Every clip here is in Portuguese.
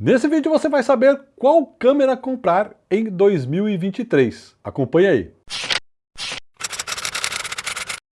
Nesse vídeo você vai saber qual câmera comprar em 2023. Acompanhe aí.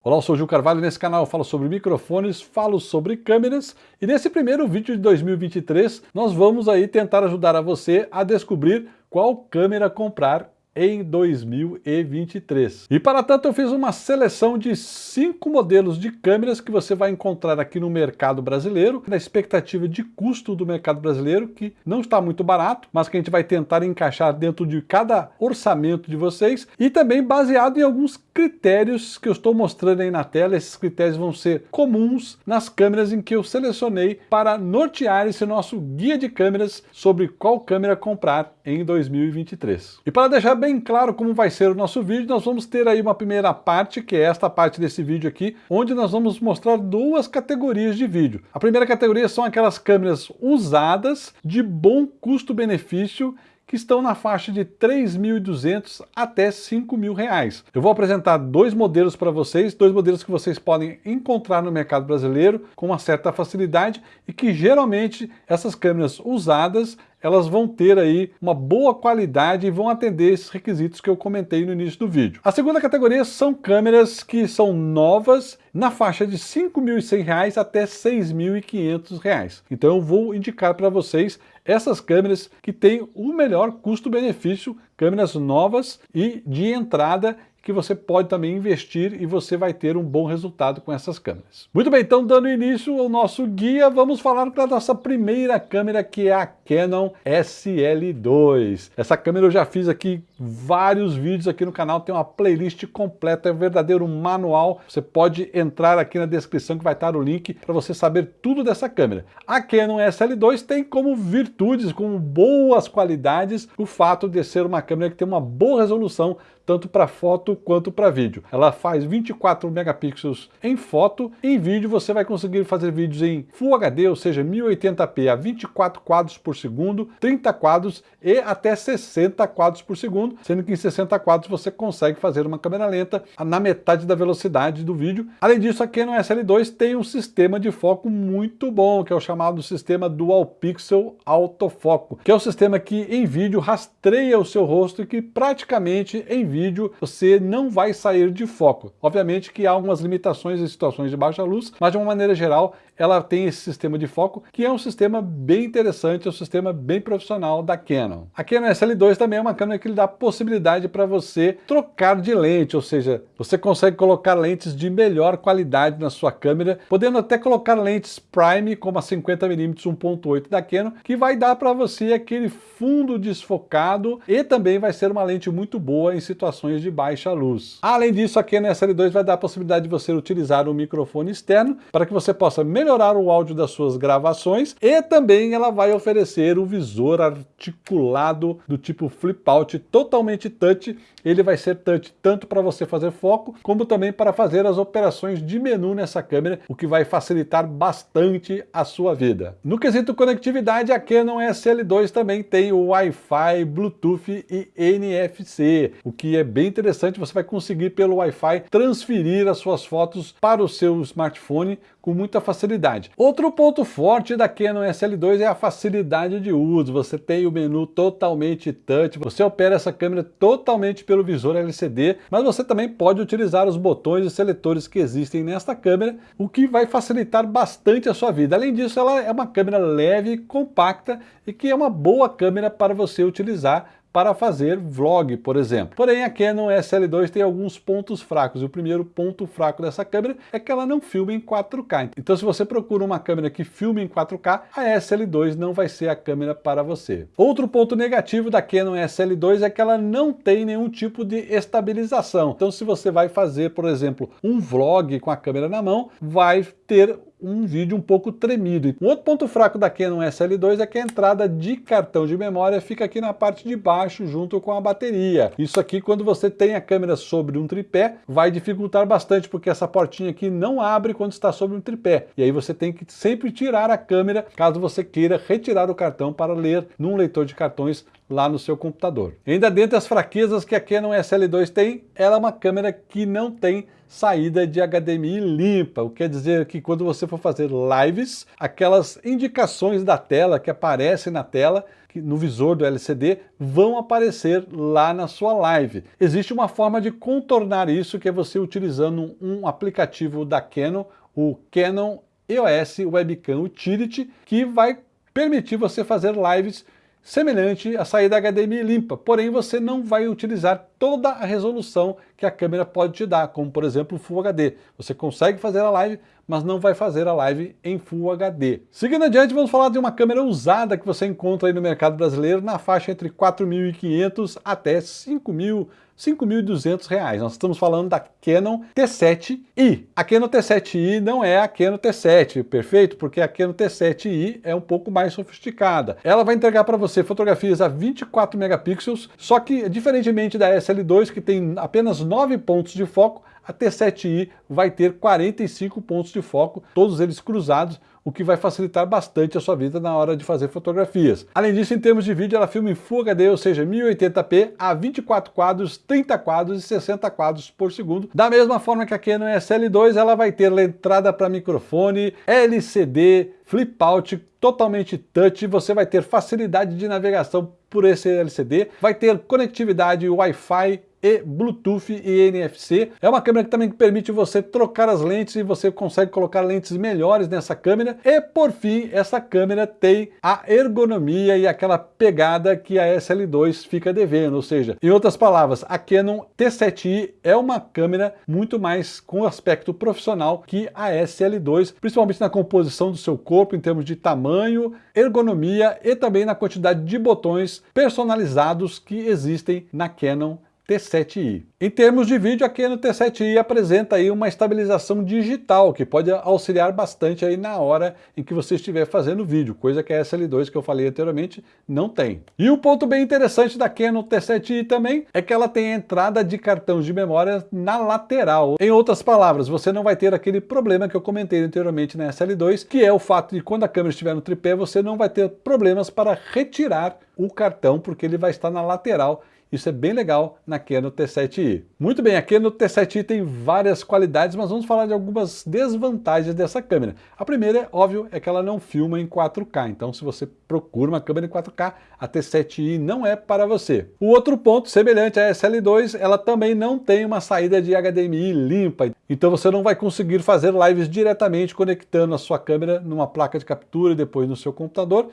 Olá, eu sou o Gil Carvalho, nesse canal eu falo sobre microfones, falo sobre câmeras e nesse primeiro vídeo de 2023 nós vamos aí tentar ajudar a você a descobrir qual câmera comprar em 2023. E para tanto eu fiz uma seleção de cinco modelos de câmeras que você vai encontrar aqui no mercado brasileiro, na expectativa de custo do mercado brasileiro, que não está muito barato, mas que a gente vai tentar encaixar dentro de cada orçamento de vocês, e também baseado em alguns critérios que eu estou mostrando aí na tela. Esses critérios vão ser comuns nas câmeras em que eu selecionei para nortear esse nosso guia de câmeras sobre qual câmera comprar em 2023. E para deixar bem claro como vai ser o nosso vídeo, nós vamos ter aí uma primeira parte, que é esta parte desse vídeo aqui, onde nós vamos mostrar duas categorias de vídeo. A primeira categoria são aquelas câmeras usadas, de bom custo-benefício, que estão na faixa de 3.200 até 5.000 reais. Eu vou apresentar dois modelos para vocês, dois modelos que vocês podem encontrar no mercado brasileiro com uma certa facilidade e que geralmente essas câmeras usadas elas vão ter aí uma boa qualidade e vão atender esses requisitos que eu comentei no início do vídeo. A segunda categoria são câmeras que são novas na faixa de R$ 5.100 até R$ 6.500. Então eu vou indicar para vocês essas câmeras que têm o melhor custo-benefício, câmeras novas e de entrada que você pode também investir e você vai ter um bom resultado com essas câmeras. Muito bem, então dando início ao nosso guia, vamos falar da nossa primeira câmera que é a Canon SL2. Essa câmera eu já fiz aqui vários vídeos aqui no canal, tem uma playlist completa, é um verdadeiro manual. Você pode entrar aqui na descrição que vai estar o link para você saber tudo dessa câmera. A Canon SL2 tem como virtudes, como boas qualidades, o fato de ser uma câmera que tem uma boa resolução tanto para foto quanto para vídeo. Ela faz 24 megapixels em foto, em vídeo você vai conseguir fazer vídeos em Full HD, ou seja, 1080p a 24 quadros por segundo, 30 quadros e até 60 quadros por segundo, sendo que em 60 quadros você consegue fazer uma câmera lenta na metade da velocidade do vídeo. Além disso, a Canon SL2 tem um sistema de foco muito bom, que é o chamado sistema Dual Pixel Autofoco, que é o sistema que em vídeo rastreia o seu rosto e que praticamente em vídeo vídeo, você não vai sair de foco. Obviamente que há algumas limitações em situações de baixa luz, mas de uma maneira geral, ela tem esse sistema de foco, que é um sistema bem interessante, é um sistema bem profissional da Canon. A Canon SL2 também é uma câmera que lhe dá possibilidade para você trocar de lente, ou seja, você consegue colocar lentes de melhor qualidade na sua câmera, podendo até colocar lentes prime, como a 50mm 1.8 da Canon, que vai dar para você aquele fundo desfocado e também vai ser uma lente muito boa em situações situações de baixa luz. Além disso, a Canon SL2 vai dar a possibilidade de você utilizar um microfone externo para que você possa melhorar o áudio das suas gravações e também ela vai oferecer o visor articulado do tipo flip out totalmente touch. Ele vai ser touch tanto para você fazer foco como também para fazer as operações de menu nessa câmera, o que vai facilitar bastante a sua vida. No quesito conectividade, a Canon SL2 também tem o Wi-Fi, Bluetooth e NFC, o que é bem interessante, você vai conseguir pelo Wi-Fi transferir as suas fotos para o seu smartphone com muita facilidade. Outro ponto forte da Canon SL2 é a facilidade de uso. Você tem o menu totalmente touch, você opera essa câmera totalmente pelo visor LCD, mas você também pode utilizar os botões e seletores que existem nesta câmera, o que vai facilitar bastante a sua vida. Além disso, ela é uma câmera leve, compacta e que é uma boa câmera para você utilizar para fazer vlog, por exemplo. Porém, a Canon SL2 tem alguns pontos fracos. E o primeiro ponto fraco dessa câmera é que ela não filma em 4K. Então, se você procura uma câmera que filme em 4K, a SL2 não vai ser a câmera para você. Outro ponto negativo da Canon SL2 é que ela não tem nenhum tipo de estabilização. Então, se você vai fazer, por exemplo, um vlog com a câmera na mão, vai ter um vídeo um pouco tremido. Um outro ponto fraco da Canon SL2 é que a entrada de cartão de memória fica aqui na parte de baixo embaixo junto com a bateria. Isso aqui, quando você tem a câmera sobre um tripé, vai dificultar bastante, porque essa portinha aqui não abre quando está sobre um tripé. E aí você tem que sempre tirar a câmera, caso você queira retirar o cartão para ler num leitor de cartões lá no seu computador. Ainda dentre as fraquezas que a Canon SL2 tem, ela é uma câmera que não tem saída de HDMI limpa, o que quer dizer que quando você for fazer lives, aquelas indicações da tela que aparecem na tela, no visor do LCD, vão aparecer lá na sua live. Existe uma forma de contornar isso, que é você utilizando um aplicativo da Canon, o Canon EOS Webcam Utility, que vai permitir você fazer lives semelhante à saída HDMI limpa, porém você não vai utilizar toda a resolução que a câmera pode te dar, como por exemplo o Full HD. Você consegue fazer a live, mas não vai fazer a live em Full HD. Seguindo adiante, vamos falar de uma câmera usada que você encontra aí no mercado brasileiro na faixa entre 4.500 até 5.000 5.200 reais. Nós estamos falando da Canon T7i. A Canon T7i não é a Canon T7, perfeito? Porque a Canon T7i é um pouco mais sofisticada. Ela vai entregar para você fotografias a 24 megapixels, só que diferentemente da SL2, que tem apenas 9 pontos de foco, a T7i vai ter 45 pontos de foco, todos eles cruzados, o que vai facilitar bastante a sua vida na hora de fazer fotografias. Além disso, em termos de vídeo, ela filma em Full HD, ou seja, 1080p a 24 quadros, 30 quadros e 60 quadros por segundo. Da mesma forma que a Canon SL2, ela vai ter entrada para microfone, LCD, flip out, totalmente touch, você vai ter facilidade de navegação por esse LCD, vai ter conectividade Wi-Fi e Bluetooth e NFC. É uma câmera que também permite você trocar as lentes e você consegue colocar lentes melhores nessa câmera. E por fim, essa câmera tem a ergonomia e aquela pegada que a SL2 fica devendo, ou seja, em outras palavras, a Canon T7i é uma câmera muito mais com aspecto profissional que a SL2, principalmente na composição do seu corpo, em termos de tamanho, ergonomia e também na quantidade de botões personalizados que existem na Canon T7i. Em termos de vídeo, aqui no T7i apresenta aí uma estabilização digital, que pode auxiliar bastante aí na hora em que você estiver fazendo vídeo, coisa que a SL2 que eu falei anteriormente não tem. E um ponto bem interessante da Canon T7i também é que ela tem entrada de cartão de memória na lateral. Em outras palavras, você não vai ter aquele problema que eu comentei anteriormente na SL2, que é o fato de quando a câmera estiver no tripé, você não vai ter problemas para retirar o cartão, porque ele vai estar na lateral isso é bem legal na Canon T7i. Muito bem, a Canon T7i tem várias qualidades, mas vamos falar de algumas desvantagens dessa câmera. A primeira, óbvio, é que ela não filma em 4K, então se você procura uma câmera em 4K, a T7i não é para você. O outro ponto, semelhante à SL2, ela também não tem uma saída de HDMI limpa, então você não vai conseguir fazer lives diretamente conectando a sua câmera numa placa de captura e depois no seu computador,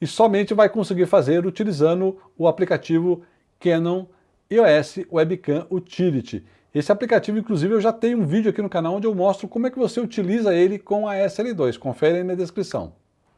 e somente vai conseguir fazer utilizando o aplicativo Canon EOS Webcam Utility. Esse aplicativo, inclusive, eu já tenho um vídeo aqui no canal onde eu mostro como é que você utiliza ele com a SL2. Confere aí na descrição.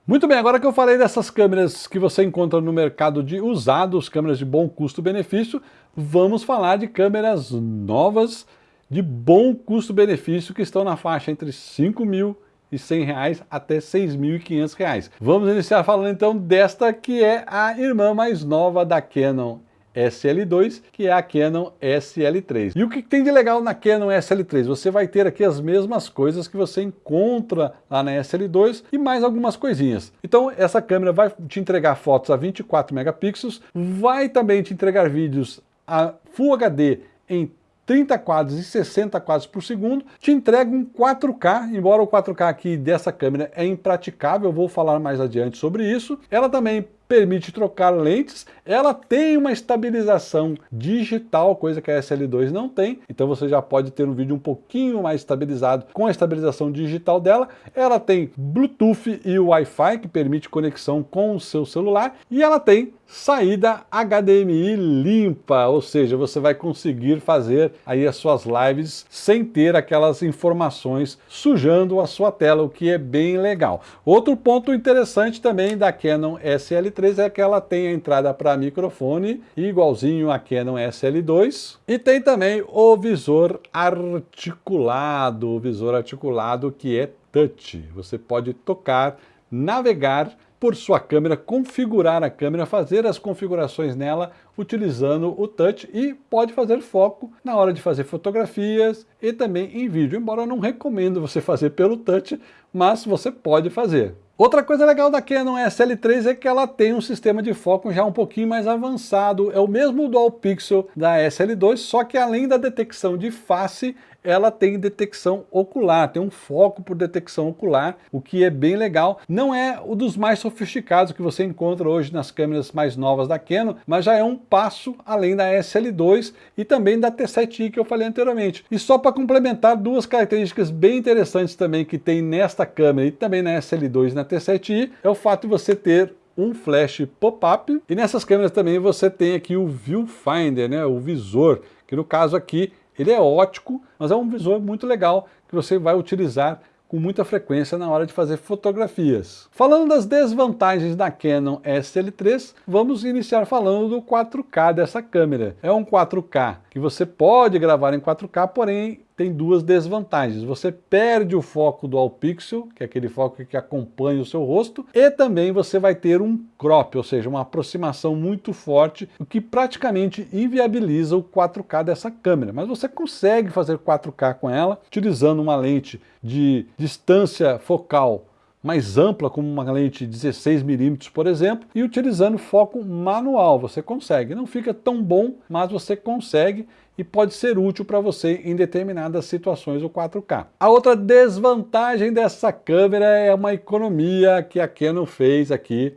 Muito bem, agora que eu falei dessas câmeras que você encontra no mercado de usados, câmeras de bom custo-benefício, vamos falar de câmeras novas de bom custo-benefício que estão na faixa entre 5 mil e 100 reais até 6.500 reais. Vamos iniciar falando então desta que é a irmã mais nova da Canon SL2, que é a Canon SL3. E o que tem de legal na Canon SL3? Você vai ter aqui as mesmas coisas que você encontra lá na SL2 e mais algumas coisinhas. Então essa câmera vai te entregar fotos a 24 megapixels, vai também te entregar vídeos a Full HD em 30 quadros e 60 quadros por segundo, te entrega um 4K, embora o 4K aqui dessa câmera é impraticável, eu vou falar mais adiante sobre isso. Ela também permite trocar lentes, ela tem uma estabilização digital, coisa que a SL2 não tem, então você já pode ter um vídeo um pouquinho mais estabilizado com a estabilização digital dela. Ela tem Bluetooth e Wi-Fi, que permite conexão com o seu celular, e ela tem saída HDMI limpa, ou seja, você vai conseguir fazer aí as suas lives sem ter aquelas informações sujando a sua tela, o que é bem legal. Outro ponto interessante também da Canon SL 3 é que ela tem a entrada para microfone, igualzinho a Canon SL2, e tem também o visor articulado, o visor articulado que é touch. Você pode tocar, navegar por sua câmera, configurar a câmera, fazer as configurações nela utilizando o touch e pode fazer foco na hora de fazer fotografias e também em vídeo, embora eu não recomendo você fazer pelo touch, mas você pode fazer. Outra coisa legal da Canon SL3 é que ela tem um sistema de foco já um pouquinho mais avançado, é o mesmo Dual Pixel da SL2, só que além da detecção de face, ela tem detecção ocular, tem um foco por detecção ocular, o que é bem legal. Não é o dos mais sofisticados que você encontra hoje nas câmeras mais novas da Canon, mas já é um passo além da SL2 e também da T7i que eu falei anteriormente. E só para complementar duas características bem interessantes também que tem nesta câmera e também na SL2 e na T7i, é o fato de você ter um flash pop-up e nessas câmeras também você tem aqui o viewfinder, né, o visor, que no caso aqui ele é ótico, mas é um visor muito legal que você vai utilizar com muita frequência na hora de fazer fotografias. Falando das desvantagens da Canon SL3, vamos iniciar falando do 4K dessa câmera. É um 4K que você pode gravar em 4K, porém tem duas desvantagens. Você perde o foco do All Pixel, que é aquele foco que acompanha o seu rosto, e também você vai ter um crop, ou seja, uma aproximação muito forte, o que praticamente inviabiliza o 4K dessa câmera. Mas você consegue fazer 4K com ela, utilizando uma lente de distância focal mais ampla, como uma lente 16mm, por exemplo, e utilizando foco manual, você consegue. Não fica tão bom, mas você consegue e pode ser útil para você em determinadas situações o 4K. A outra desvantagem dessa câmera é uma economia que a Canon fez aqui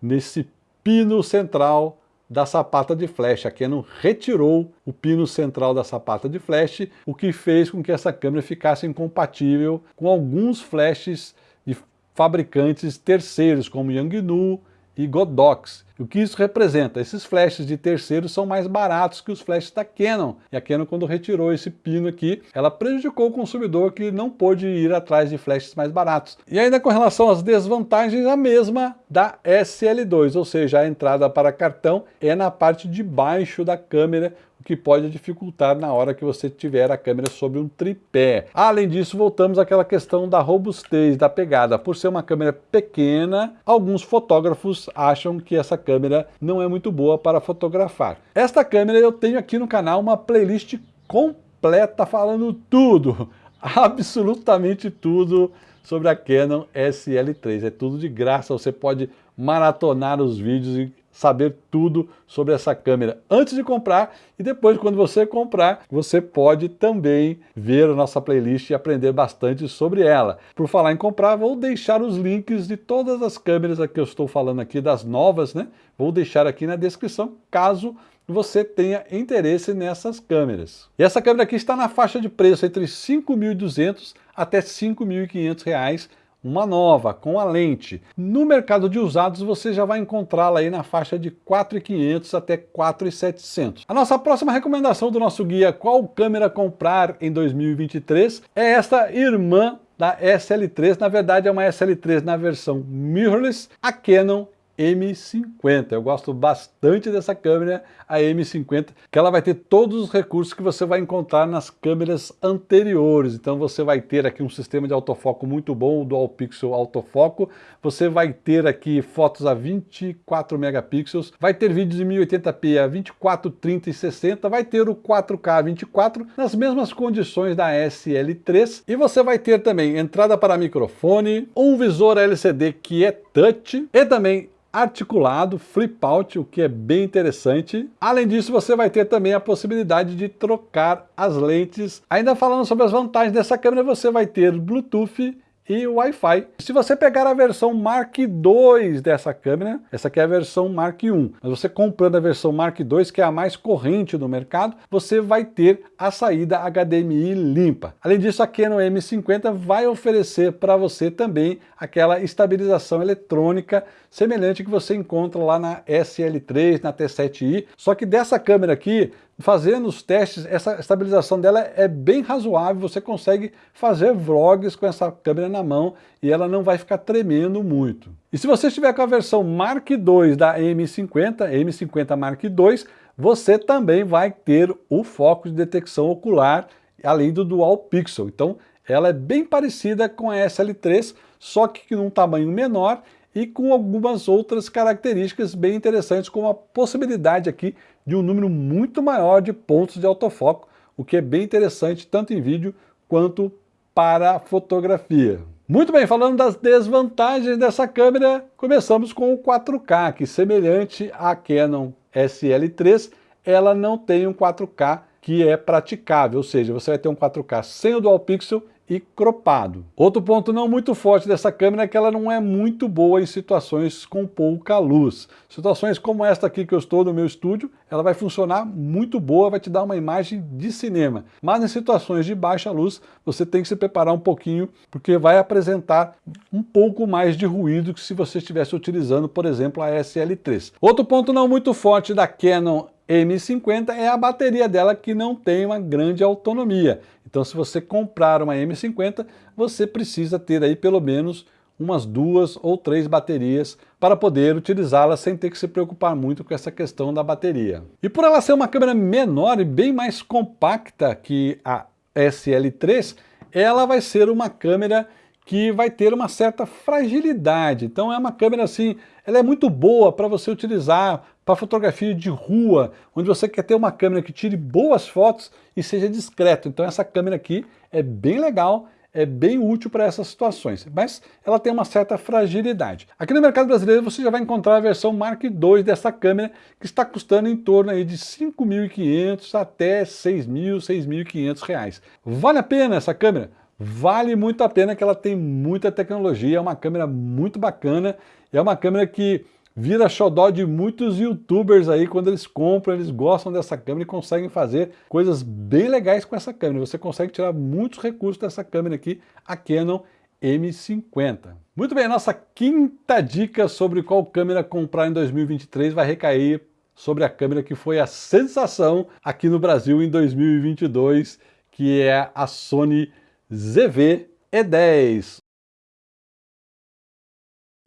nesse pino central da sapata de flash. A Canon retirou o pino central da sapata de flash, o que fez com que essa câmera ficasse incompatível com alguns flashes de fabricantes terceiros, como Yangnu e Godox. O que isso representa? Esses flashes de terceiros são mais baratos que os flashes da Canon. E a Canon, quando retirou esse pino aqui, ela prejudicou o consumidor que não pôde ir atrás de flashes mais baratos. E ainda com relação às desvantagens, a mesma da SL2, ou seja, a entrada para cartão é na parte de baixo da câmera, que pode dificultar na hora que você tiver a câmera sobre um tripé. Além disso, voltamos àquela questão da robustez da pegada. Por ser uma câmera pequena, alguns fotógrafos acham que essa câmera não é muito boa para fotografar. Esta câmera eu tenho aqui no canal uma playlist completa falando tudo, absolutamente tudo sobre a Canon SL3. É tudo de graça, você pode maratonar os vídeos e saber tudo sobre essa câmera antes de comprar e depois quando você comprar, você pode também ver a nossa playlist e aprender bastante sobre ela. Por falar em comprar, vou deixar os links de todas as câmeras que eu estou falando aqui, das novas, né? Vou deixar aqui na descrição, caso você tenha interesse nessas câmeras. E essa câmera aqui está na faixa de preço entre R$ 5.200 até R$ 5.500 uma nova, com a lente. No mercado de usados você já vai encontrá-la aí na faixa de 4.500 até 4.700. A nossa próxima recomendação do nosso guia Qual câmera comprar em 2023 é esta irmã da SL3, na verdade é uma SL3 na versão mirrorless, a Canon M50. Eu gosto bastante dessa câmera, a M50, que ela vai ter todos os recursos que você vai encontrar nas câmeras anteriores. Então você vai ter aqui um sistema de autofoco muito bom, o Dual Pixel Autofoco. Você vai ter aqui fotos a 24 megapixels, vai ter vídeos em 1080p a 24, 30 e 60, vai ter o 4K 24 nas mesmas condições da SL3 e você vai ter também entrada para microfone, um visor LCD que é touch e também articulado, flip out, o que é bem interessante. Além disso, você vai ter também a possibilidade de trocar as lentes. Ainda falando sobre as vantagens dessa câmera, você vai ter Bluetooth e Wi-Fi. Se você pegar a versão Mark II dessa câmera, essa aqui é a versão Mark I, mas você comprando a versão Mark II, que é a mais corrente do mercado, você vai ter a saída HDMI limpa. Além disso, a Canon M50 vai oferecer para você também aquela estabilização eletrônica semelhante que você encontra lá na SL3, na T7i, só que dessa câmera aqui, fazendo os testes, essa estabilização dela é bem razoável, você consegue fazer vlogs com essa câmera na mão e ela não vai ficar tremendo muito. E se você estiver com a versão Mark II da M50, M50 Mark II, você também vai ter o foco de detecção ocular, além do Dual Pixel. Então, ela é bem parecida com a SL3, só que num tamanho menor e com algumas outras características bem interessantes, como a possibilidade aqui de um número muito maior de pontos de autofoco, o que é bem interessante tanto em vídeo quanto para fotografia. Muito bem, falando das desvantagens dessa câmera, começamos com o 4K, que semelhante à Canon SL3, ela não tem um 4K que é praticável, ou seja, você vai ter um 4K sem o Dual Pixel e cropado. Outro ponto não muito forte dessa câmera é que ela não é muito boa em situações com pouca luz. Situações como esta aqui que eu estou no meu estúdio, ela vai funcionar muito boa, vai te dar uma imagem de cinema. Mas em situações de baixa luz, você tem que se preparar um pouquinho, porque vai apresentar um pouco mais de ruído que se você estivesse utilizando, por exemplo, a SL3. Outro ponto não muito forte da Canon M50 é a bateria dela que não tem uma grande autonomia. Então se você comprar uma M50, você precisa ter aí pelo menos umas duas ou três baterias para poder utilizá-la sem ter que se preocupar muito com essa questão da bateria. E por ela ser uma câmera menor e bem mais compacta que a SL3, ela vai ser uma câmera que vai ter uma certa fragilidade. Então é uma câmera assim, ela é muito boa para você utilizar para fotografia de rua, onde você quer ter uma câmera que tire boas fotos e seja discreto. Então essa câmera aqui é bem legal, é bem útil para essas situações, mas ela tem uma certa fragilidade. Aqui no mercado brasileiro você já vai encontrar a versão Mark II dessa câmera, que está custando em torno aí de 5.500 até 6.000, 6.500 reais. Vale a pena essa câmera? Vale muito a pena que ela tem muita tecnologia, é uma câmera muito bacana, é uma câmera que vira xodó de muitos youtubers aí, quando eles compram, eles gostam dessa câmera e conseguem fazer coisas bem legais com essa câmera. Você consegue tirar muitos recursos dessa câmera aqui, a Canon M50. Muito bem, a nossa quinta dica sobre qual câmera comprar em 2023 vai recair sobre a câmera que foi a sensação aqui no Brasil em 2022, que é a Sony ZV E10.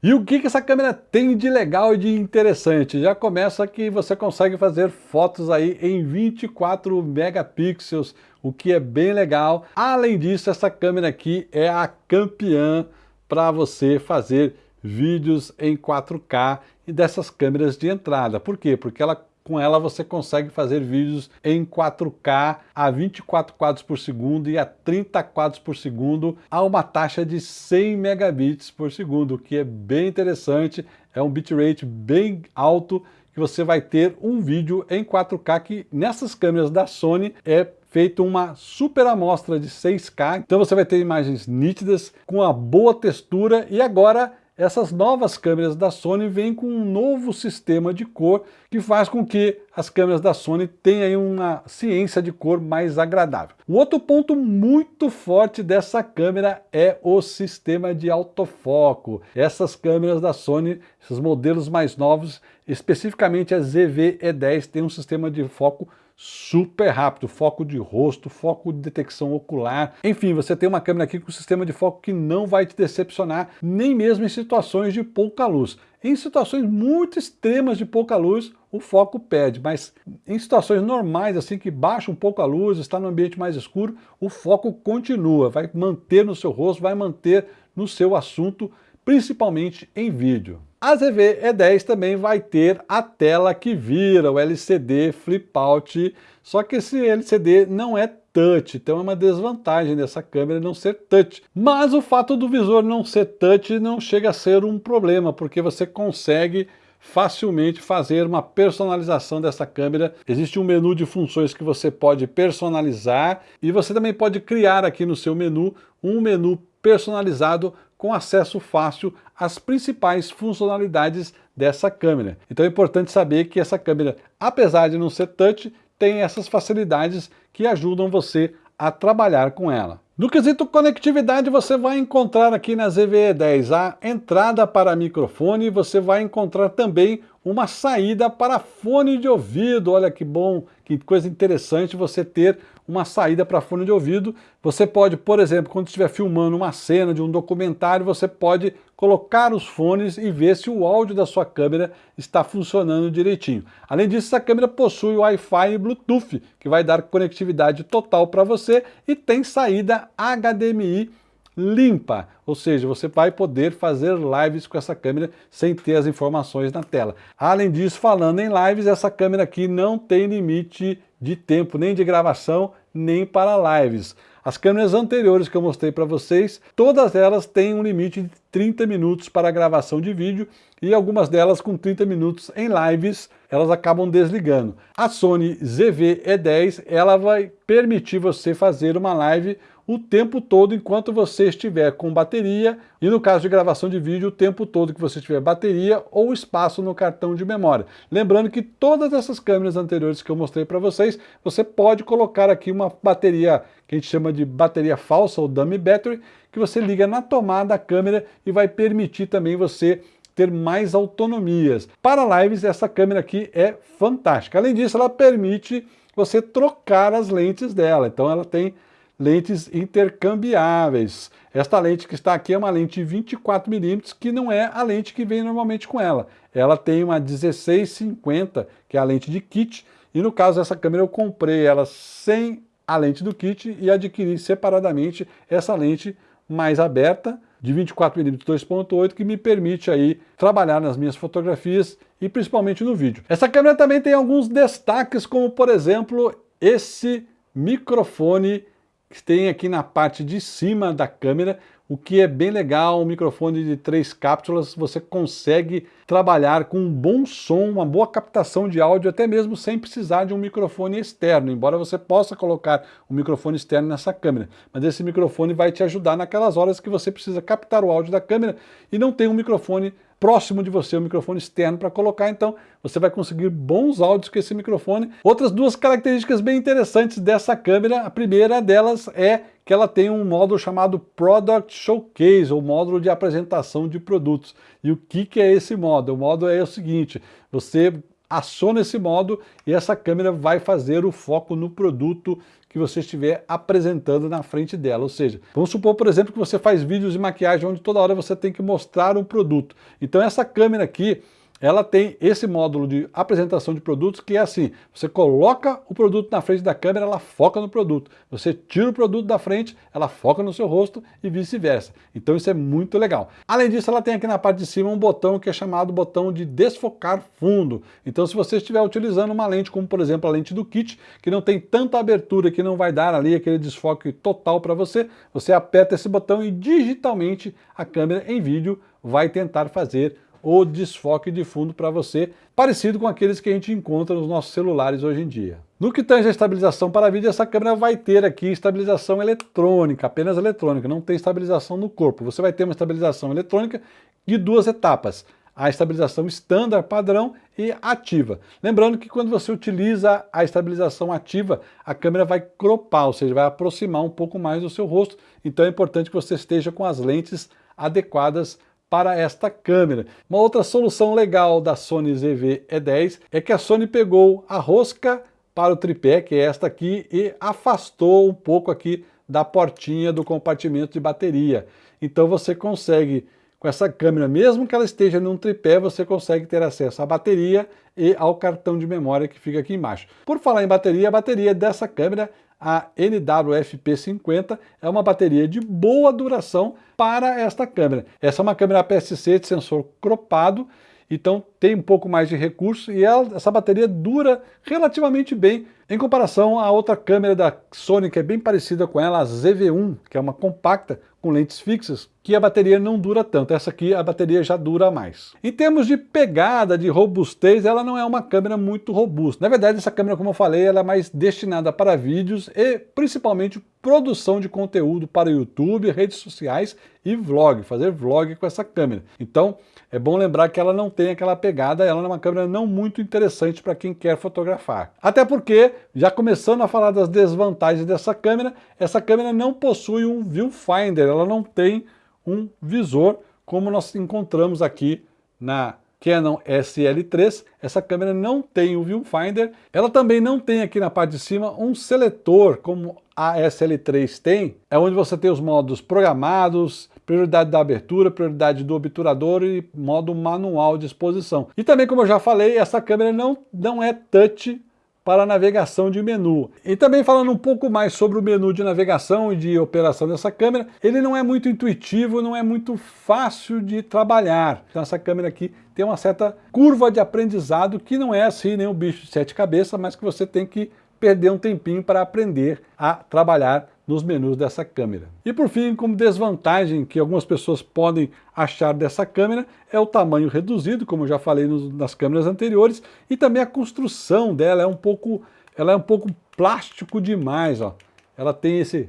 E o que, que essa câmera tem de legal e de interessante? Já começa que você consegue fazer fotos aí em 24 megapixels, o que é bem legal. Além disso, essa câmera aqui é a campeã para você fazer vídeos em 4K e dessas câmeras de entrada. Por quê? Porque ela com ela você consegue fazer vídeos em 4K a 24 quadros por segundo e a 30 quadros por segundo a uma taxa de 100 megabits por segundo, o que é bem interessante, é um bitrate bem alto que você vai ter um vídeo em 4K que nessas câmeras da Sony é feito uma super amostra de 6K, então você vai ter imagens nítidas, com uma boa textura e agora essas novas câmeras da Sony vêm com um novo sistema de cor que faz com que as câmeras da Sony tenham uma ciência de cor mais agradável. O outro ponto muito forte dessa câmera é o sistema de autofoco. Essas câmeras da Sony, esses modelos mais novos, especificamente a ZV-E10, tem um sistema de foco super rápido, foco de rosto, foco de detecção ocular, enfim, você tem uma câmera aqui com um sistema de foco que não vai te decepcionar, nem mesmo em situações de pouca luz. Em situações muito extremas de pouca luz, o foco perde, mas em situações normais, assim, que baixa um pouco a luz, está no ambiente mais escuro, o foco continua, vai manter no seu rosto, vai manter no seu assunto, principalmente em vídeo. A ZV E10 também vai ter a tela que vira, o LCD Flip Out, só que esse LCD não é touch, então é uma desvantagem dessa câmera não ser touch. Mas o fato do visor não ser touch não chega a ser um problema, porque você consegue facilmente fazer uma personalização dessa câmera. Existe um menu de funções que você pode personalizar e você também pode criar aqui no seu menu um menu personalizado com acesso fácil às principais funcionalidades dessa câmera. Então é importante saber que essa câmera, apesar de não ser touch, tem essas facilidades que ajudam você a trabalhar com ela. No quesito conectividade, você vai encontrar aqui na ZVE10 a entrada para microfone, você vai encontrar também uma saída para fone de ouvido. Olha que bom, que coisa interessante você ter uma saída para fone de ouvido. Você pode, por exemplo, quando estiver filmando uma cena de um documentário, você pode colocar os fones e ver se o áudio da sua câmera está funcionando direitinho. Além disso, essa câmera possui Wi-Fi e Bluetooth, que vai dar conectividade total para você e tem saída HDMI limpa, ou seja, você vai poder fazer lives com essa câmera sem ter as informações na tela. Além disso, falando em lives, essa câmera aqui não tem limite de tempo, nem de gravação, nem para lives. As câmeras anteriores que eu mostrei para vocês, todas elas têm um limite de 30 minutos para gravação de vídeo e algumas delas com 30 minutos em lives, elas acabam desligando. A Sony ZV-E10, ela vai permitir você fazer uma live o tempo todo enquanto você estiver com bateria e no caso de gravação de vídeo, o tempo todo que você tiver bateria ou espaço no cartão de memória. Lembrando que todas essas câmeras anteriores que eu mostrei para vocês, você pode colocar aqui uma bateria que a gente chama de bateria falsa ou dummy battery, que você liga na tomada da câmera e vai permitir também você ter mais autonomias. Para lives, essa câmera aqui é fantástica. Além disso, ela permite você trocar as lentes dela. Então ela tem lentes intercambiáveis. Esta lente que está aqui é uma lente 24mm, que não é a lente que vem normalmente com ela. Ela tem uma 1650, que é a lente de kit, e no caso dessa câmera eu comprei ela sem a lente do kit e adquiri separadamente essa lente mais aberta, de 24mm 2.8, que me permite aí trabalhar nas minhas fotografias e principalmente no vídeo. Essa câmera também tem alguns destaques, como por exemplo, esse microfone que tem aqui na parte de cima da câmera, o que é bem legal, um microfone de três cápsulas, você consegue trabalhar com um bom som, uma boa captação de áudio, até mesmo sem precisar de um microfone externo, embora você possa colocar um microfone externo nessa câmera. Mas esse microfone vai te ajudar naquelas horas que você precisa captar o áudio da câmera e não tem um microfone próximo de você, um microfone externo para colocar, então você vai conseguir bons áudios com esse microfone. Outras duas características bem interessantes dessa câmera, a primeira delas é que ela tem um módulo chamado Product Showcase, ou módulo de apresentação de produtos. E o que, que é esse módulo? O módulo é o seguinte, você aciona esse modo e essa câmera vai fazer o foco no produto que você estiver apresentando na frente dela. Ou seja, vamos supor, por exemplo, que você faz vídeos de maquiagem onde toda hora você tem que mostrar um produto. Então essa câmera aqui, ela tem esse módulo de apresentação de produtos que é assim, você coloca o produto na frente da câmera, ela foca no produto. Você tira o produto da frente, ela foca no seu rosto e vice-versa. Então isso é muito legal. Além disso, ela tem aqui na parte de cima um botão que é chamado botão de desfocar fundo. Então se você estiver utilizando uma lente como por exemplo a lente do kit, que não tem tanta abertura, que não vai dar ali aquele desfoque total para você, você aperta esse botão e digitalmente a câmera em vídeo vai tentar fazer ou desfoque de fundo para você, parecido com aqueles que a gente encontra nos nossos celulares hoje em dia. No que tange a estabilização para vídeo, essa câmera vai ter aqui estabilização eletrônica, apenas eletrônica, não tem estabilização no corpo. Você vai ter uma estabilização eletrônica de duas etapas, a estabilização estándar, padrão e ativa. Lembrando que quando você utiliza a estabilização ativa, a câmera vai cropar, ou seja, vai aproximar um pouco mais do seu rosto, então é importante que você esteja com as lentes adequadas para esta câmera. Uma outra solução legal da Sony ZV-E10 é que a Sony pegou a rosca para o tripé, que é esta aqui, e afastou um pouco aqui da portinha do compartimento de bateria. Então você consegue, com essa câmera, mesmo que ela esteja num tripé, você consegue ter acesso à bateria e ao cartão de memória que fica aqui embaixo. Por falar em bateria, a bateria dessa câmera a NWFP50 é uma bateria de boa duração para esta câmera. Essa é uma câmera APS-C de sensor cropado, então tem um pouco mais de recurso e ela, essa bateria dura relativamente bem em comparação à outra câmera da Sony que é bem parecida com ela, a ZV-1, que é uma compacta com lentes fixas, que a bateria não dura tanto. Essa aqui a bateria já dura mais. Em termos de pegada, de robustez, ela não é uma câmera muito robusta. Na verdade, essa câmera, como eu falei, ela é mais destinada para vídeos e principalmente produção de conteúdo para YouTube, redes sociais e vlog, fazer vlog com essa câmera. Então, é bom lembrar que ela não tem aquela pegada, ela é uma câmera não muito interessante para quem quer fotografar. Até porque, já começando a falar das desvantagens dessa câmera, essa câmera não possui um viewfinder, ela não tem um visor, como nós encontramos aqui na Canon SL3, essa câmera não tem o viewfinder, ela também não tem aqui na parte de cima um seletor, como a SL3 tem, é onde você tem os modos programados, prioridade da abertura, prioridade do obturador e modo manual de exposição. E também, como eu já falei, essa câmera não, não é touch para navegação de menu. E também falando um pouco mais sobre o menu de navegação e de operação dessa câmera, ele não é muito intuitivo, não é muito fácil de trabalhar. Então essa câmera aqui tem uma certa curva de aprendizado que não é assim nem bicho de sete cabeças, mas que você tem que perder um tempinho para aprender a trabalhar nos menus dessa câmera. E por fim, como desvantagem que algumas pessoas podem achar dessa câmera, é o tamanho reduzido, como já falei nas câmeras anteriores, e também a construção dela é um pouco, ela é um pouco plástico demais, ó. Ela tem esse,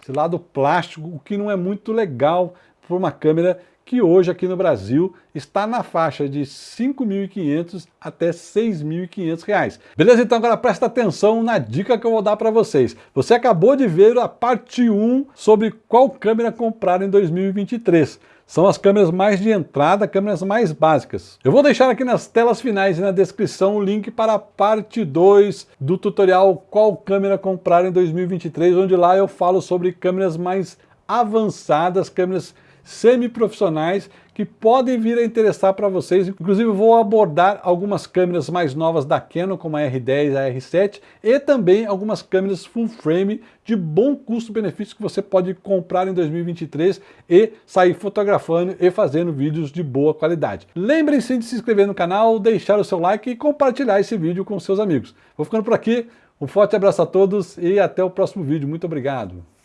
esse lado plástico, o que não é muito legal para uma câmera que hoje aqui no Brasil está na faixa de R$ 5.500 até R$ 6.500. Beleza? Então agora presta atenção na dica que eu vou dar para vocês. Você acabou de ver a parte 1 sobre qual câmera comprar em 2023. São as câmeras mais de entrada, câmeras mais básicas. Eu vou deixar aqui nas telas finais e na descrição o link para a parte 2 do tutorial Qual câmera comprar em 2023, onde lá eu falo sobre câmeras mais avançadas, câmeras semi-profissionais que podem vir a interessar para vocês. Inclusive vou abordar algumas câmeras mais novas da Canon, como a R10 a R7, e também algumas câmeras full frame de bom custo-benefício que você pode comprar em 2023 e sair fotografando e fazendo vídeos de boa qualidade. Lembrem-se de se inscrever no canal, deixar o seu like e compartilhar esse vídeo com seus amigos. Vou ficando por aqui, um forte abraço a todos e até o próximo vídeo. Muito obrigado!